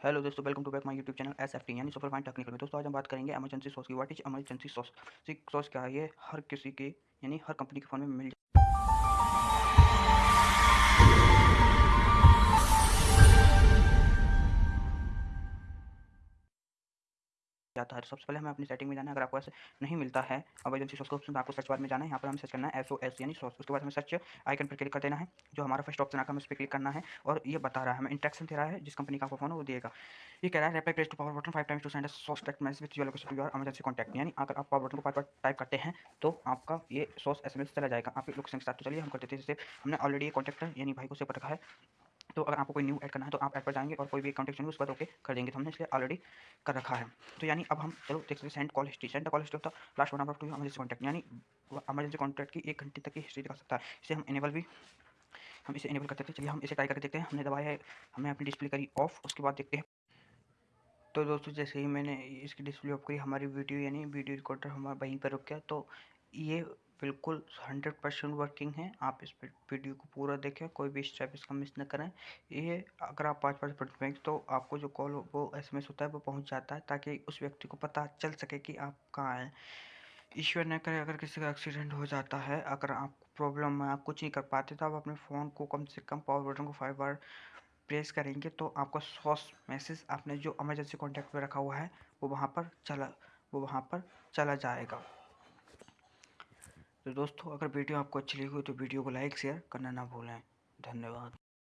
Hello दोस्तों welcome to back my YouTube channel S F T यानी super fine technical में। दोस्तों, आज हम बात करेंगे एमरजेंसी सॉस की। What is emergency SOS SOS क्या है? ये हर किसी के, यानी हर कंपनी के फ़ोन में मिल जाता है। तो सबसे पहले हमें अपनी सेटिंग में जाना है। अगर आपको ऐसे नहीं मिलता है एमरजेंसी सोर्स को ऑप्शन आपको सर्च बार में जाना है। यहाँ पर हमें सर्च करना है एस ओ एस यानी सोर्स उसके बाद हमें सर्च आइकन पर क्लिक कर देना है, जो हमारा फ़र्स्ट ऑप्शन आकर हमें उस पर क्लिक करना है और ये बता रहा है। हमें इंट्रैक्शन दे रहा है, जिस कंपनी का आपको फ़ोन वो देगा। ये कह रहा है reply press to power button five times to send source text message with your location your emergency contact यानी अगर आप पावर बटन को पावर टाइप करते हैं तो आपका ये सोर्स एस चला जाएगा। आपके लोकेशन के साथ तो चलिए, हम करते थे जैसे हमने ऑलरेडी ये कॉन्टैक्ट यानी भाई को सेव रखा है। तो अगर आपको कोई न्यू ऐड करना है तो आप ऐड पर जाएँगे और कोई भी अकाउंट चाहिए उस पर ओके कर देंगे तो हमने, इसलिए ऑलरेडी कर रखा है। तो यानी अब हम, चलो देख सकते send call history send call history होता last one number to emergency contact यानी एमरजेंसी कॉन्टैक्ट की एक घंटे तक की हिस्ट्री दिखा सकता है। इसे हम इनेबल भी, हम इसे इनेबल करते हैं चलिए हम इसे ट्राई करके देखते हैं। हमने दबाया है, हमने अपनी डिस्प्ले करी ऑफ़ उसके बाद देखते हैं। तो दोस्तों, जैसे ही मैंने इसकी डिस्प्ले ऑफ़ करी, हमारी वीडियो यानी वीडियो रिकॉर्डर हमारा वहीं पर रुक गया। तो ये बिल्कुल हंड्रेड परसेंट वर्किंग है। आप इस वीडियो को पूरा देखें, कोई भी स्टेप इसका मिस न करें। ये अगर आप पाँच पाँच मिनट तो आपको जो कॉल वो एसएमएस होता है, वो पहुँच जाता है, ताकि उस व्यक्ति को पता चल सके कि आप कहाँ हैं। ईश्वर न करे, अगर किसी का एक्सीडेंट हो जाता है, अगर आपको प्रॉब्लम है आप कुछ नहीं कर पाते तो आप अपने फ़ोन को कम से कम पावर बटन को फाइव बार प्रेस करेंगे तो आपका सॉस मैसेज आपने जो इमरजेंसी कॉन्टैक्ट में रखा हुआ है, वो वहाँ पर चला, वो वहाँ पर चला जाएगा। तो दोस्तों, अगर वीडियो आपको अच्छी लगी हो तो वीडियो को लाइक, शेयर करना ना भूलें। धन्यवाद।